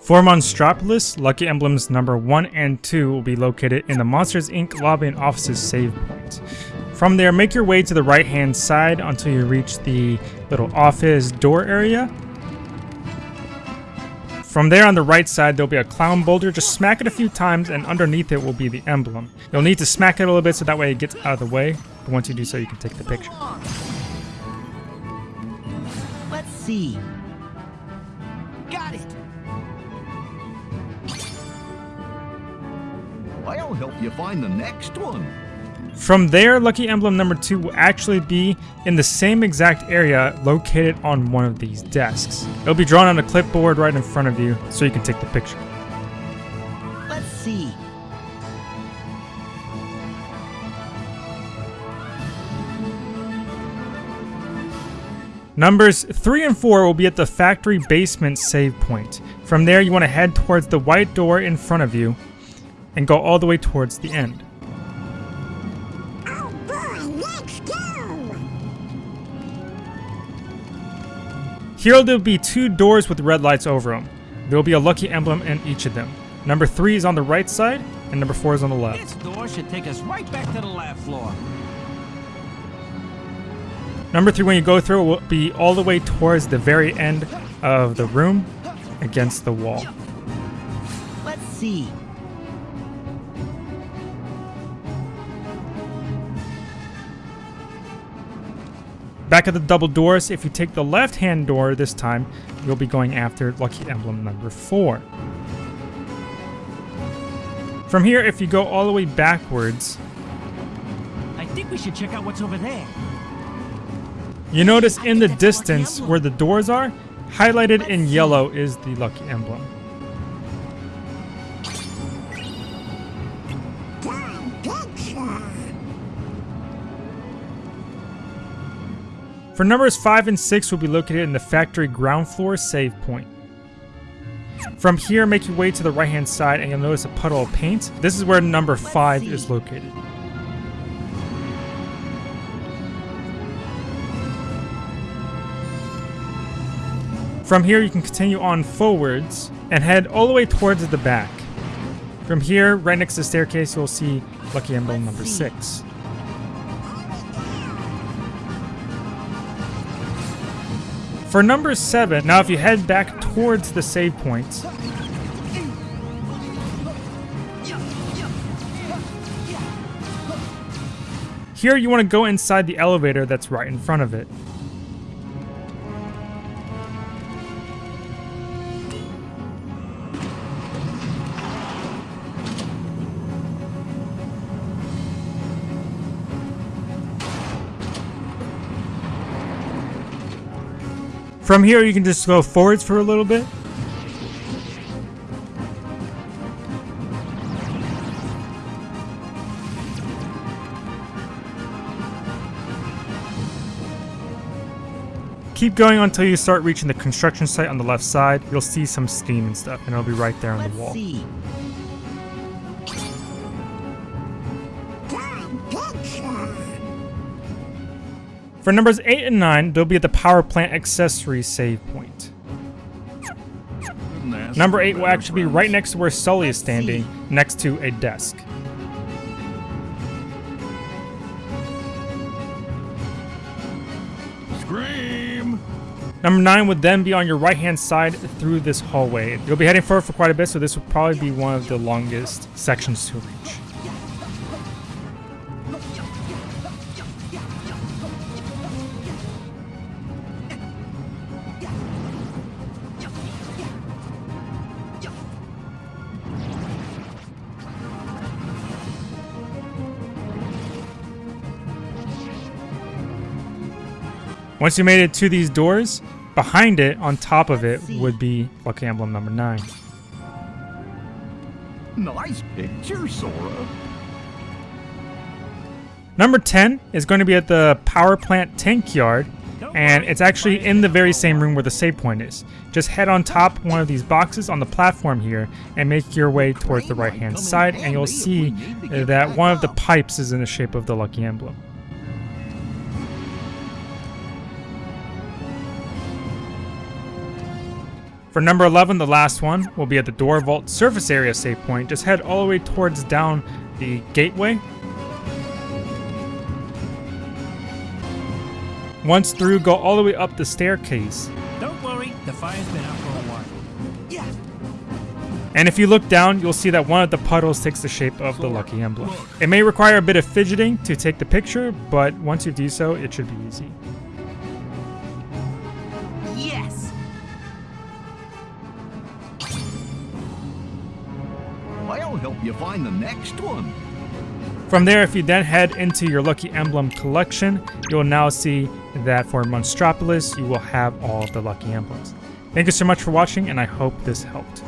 For Monstropolis, Lucky Emblems number 1 and 2 will be located in the Monsters Inc. lobby and offices save point. From there, make your way to the right hand side until you reach the little office door area. From there on the right side, there'll be a clown boulder. Just smack it a few times and underneath it will be the emblem. You'll need to smack it a little bit so that way it gets out of the way. But once you do so, you can take the picture. Let's see. Got it. I'll help you find the next one. From there, lucky emblem number 2 will actually be in the same exact area located on one of these desks. It'll be drawn on a clipboard right in front of you so you can take the picture. Let's see. Numbers 3 and 4 will be at the factory basement save point. From there, you want to head towards the white door in front of you and go all the way towards the end. Oh boy, let's go! Here there'll be two doors with red lights over them. There will be a lucky emblem in each of them. Number 3 is on the right side, and number 4 is on the left. This door should take us right back to the lab floor. Number 3, when you go through, it will be all the way towards the very end of the room against the wall. Let's see. Back at the double doors, if you take the left-hand door this time, you'll be going after lucky emblem number 4. From here, if you go all the way backwards, I think we should check out what's over there. you notice in the distance where the doors are, highlighted in yellow is the lucky emblem. For numbers 5 and 6 will be located in the factory ground floor save point. From here, make your way to the right hand side and you'll notice a puddle of paint. This is where number 5 is located. From here, you can continue on forwards and head all the way towards the back. From here, right next to the staircase, you'll see Lucky Emblem number 6. For number 7, now if you head back towards the save point, here you want to go inside the elevator that's right in front of it. From here, you can just go forwards for a little bit. Keep going until you start reaching the construction site on the left side. You'll see some steam and stuff, and it'll be right there on Let's the wall. see. For numbers 8 and 9, they'll be at the power plant Accessway save point. Number 8 will better actually be right next to where Sully is standing, next to a desk. Scream! Number 9 would then be on your right hand side through this hallway. You'll be heading forward for quite a bit, so this will probably be one of the longest sections to reach. Once you made it to these doors, behind it, on top of it, would be Lucky Emblem number 9. Nice picture, Sora. Number 10 is going to be at the power plant tank yard, and it's actually in the very same room where the save point is. Just head on top one of these boxes on the platform here and make your way towards the right hand side, and you'll see that one of the pipes is in the shape of the lucky emblem. For number 11, the last one, will be at the Door Vault surface area save point. Just head all the way towards down the gateway. Once through, go all the way up the staircase. Don't worry, the fire's been out for a while. Yeah. And if you look down, you'll see that one of the puddles takes the shape of the lucky emblem. It may require a bit of fidgeting to take the picture, but once you do so, it should be easy. I'll help you find the next one. From there, if you then head into your Lucky Emblem collection, you'll now see that for Monstropolis, you will have all of the Lucky Emblems. Thank you so much for watching, and I hope this helped.